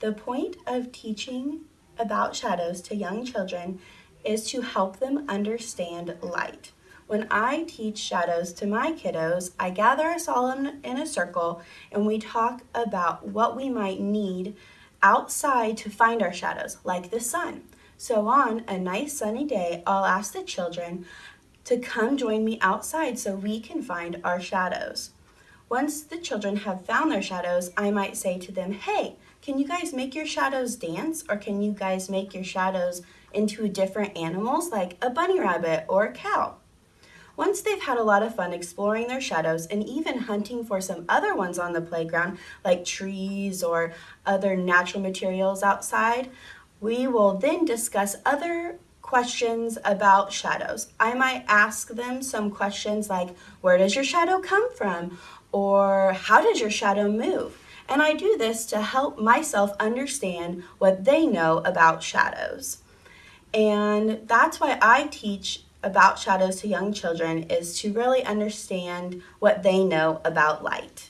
The point of teaching about shadows to young children is to help them understand light. When I teach shadows to my kiddos, I gather us all in, in, a circle and we talk about what we might need outside to find our shadows, like the sun. So on a nice sunny day, I'll ask the children to come join me outside so we can find our shadows. Once the children have found their shadows, I might say to them, hey, can you guys make your shadows dance? Or can you guys make your shadows into different animals like a bunny rabbit or a cow? Once they've had a lot of fun exploring their shadows and even hunting for some other ones on the playground, like trees or other natural materials outside, we will then discuss other questions about shadows. I might ask them some questions like, where does your shadow come from? Or how does your shadow move? And I do this to help myself understand what they know about shadows. And that's why I teach about shadows to young children is to really understand what they know about light.